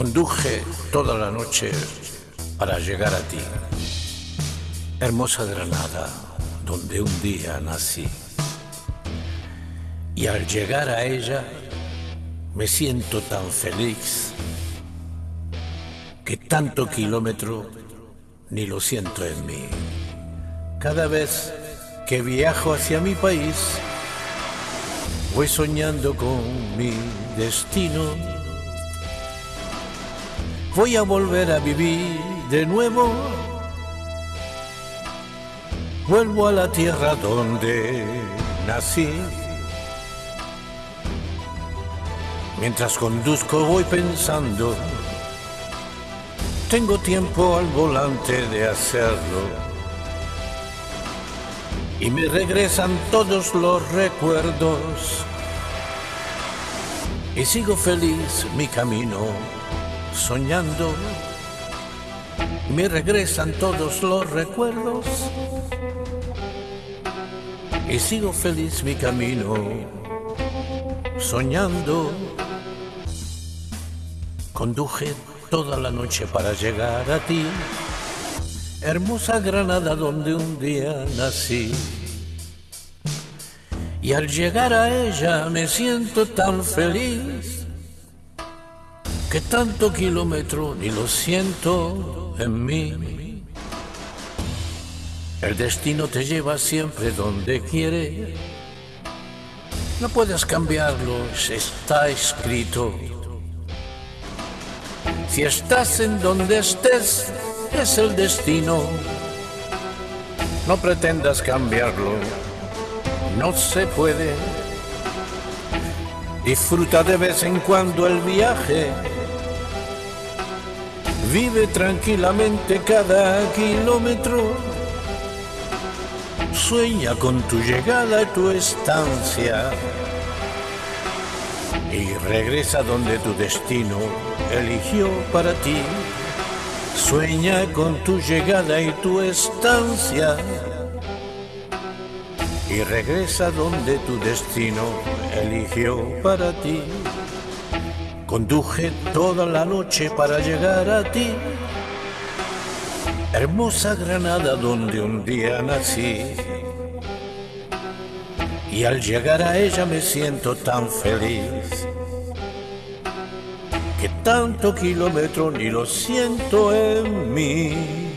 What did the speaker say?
Conduje toda la noche para llegar a ti. Hermosa Granada, donde un día nací. Y al llegar a ella me siento tan feliz que tanto kilómetro ni lo siento en mí. Cada vez que viajo hacia mi país, voy soñando con mi destino. Voy a volver a vivir de nuevo. Vuelvo a la tierra donde nací. Mientras conduzco voy pensando, tengo tiempo al volante de hacerlo. Y me regresan todos los recuerdos. Y sigo feliz mi camino, soñando. Me regresan todos los recuerdos. Y sigo feliz mi camino, soñando. Conduje toda la noche para llegar a ti, hermosa Granada donde un día nací. Y al llegar a ella me siento tan feliz que tanto kilómetro ni lo siento en mí. El destino te lleva siempre donde quiere. No puedes cambiarlo, está escrito. Si estás en donde estés, es el destino. No pretendas cambiarlo, no se puede. Disfruta de vez en cuando el viaje. Vive tranquilamente cada kilómetro. Sueña con tu llegada y tu estancia. Y regresa donde tu destino eligió para ti. Sueña con tu llegada y tu estancia. Y regresa donde tu destino eligió para ti. Conduje toda la noche para llegar a ti. Hermosa Granada donde un día nací. Y al llegar a ella me siento tan feliz que tanto kilómetro ni lo siento en mí.